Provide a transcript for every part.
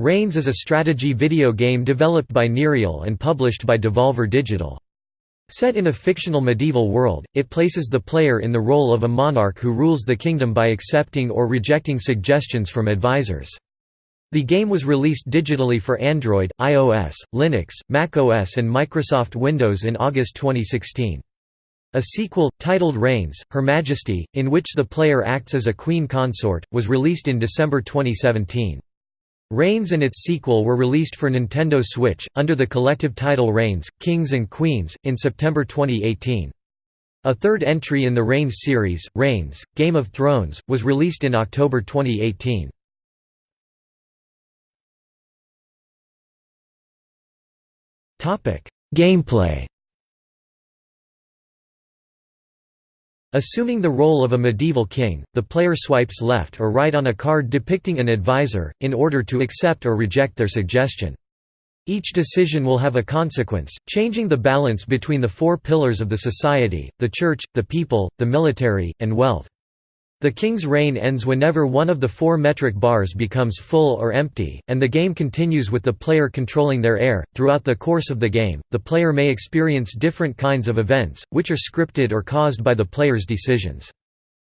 Reigns is a strategy video game developed by Nerial and published by Devolver Digital. Set in a fictional medieval world, it places the player in the role of a monarch who rules the kingdom by accepting or rejecting suggestions from advisors. The game was released digitally for Android, iOS, Linux, macOS and Microsoft Windows in August 2016. A sequel, titled Reigns, Her Majesty, in which the player acts as a queen consort, was released in December 2017. Reigns and its sequel were released for Nintendo Switch, under the collective title Reigns, Kings and Queens, in September 2018. A third entry in the Reigns series, Reigns, Game of Thrones, was released in October 2018. Gameplay Assuming the role of a medieval king, the player swipes left or right on a card depicting an advisor, in order to accept or reject their suggestion. Each decision will have a consequence, changing the balance between the four pillars of the society, the church, the people, the military, and wealth. The king's reign ends whenever one of the four metric bars becomes full or empty, and the game continues with the player controlling their heir. Throughout the course of the game, the player may experience different kinds of events, which are scripted or caused by the player's decisions.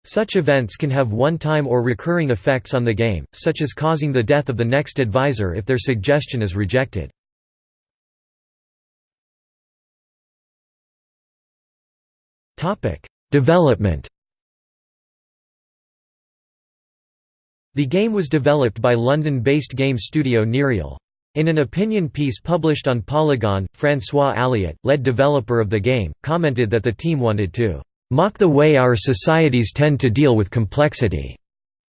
Such events can have one-time or recurring effects on the game, such as causing the death of the next advisor if their suggestion is rejected. Development The game was developed by London-based game studio Nerial. In an opinion piece published on Polygon, François Alliot, lead developer of the game, commented that the team wanted to "...mock the way our societies tend to deal with complexity",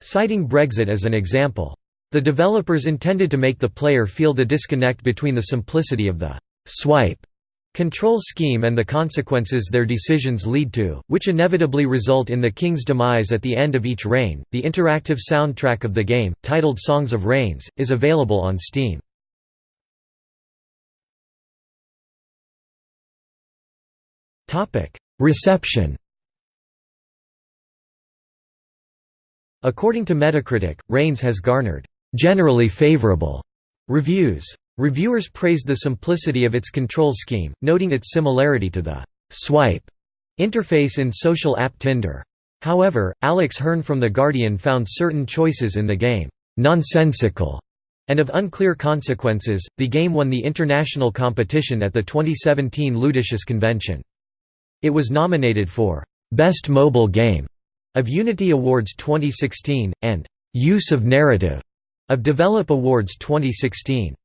citing Brexit as an example. The developers intended to make the player feel the disconnect between the simplicity of the «swipe» control scheme and the consequences their decisions lead to, which inevitably result in the king's demise at the end of each reign. The interactive soundtrack of the game, titled Songs of Reigns, is available on Steam. Reception. According to Metacritic, Reigns has garnered generally favorable reviews. Reviewers praised the simplicity of its control scheme, noting its similarity to the «swipe» interface in social app Tinder. However, Alex Hern from The Guardian found certain choices in the game «nonsensical» and of unclear consequences. The game won the international competition at the 2017 Ludicious convention. It was nominated for «Best Mobile Game» of Unity Awards 2016, and «Use of Narrative» of Develop Awards 2016.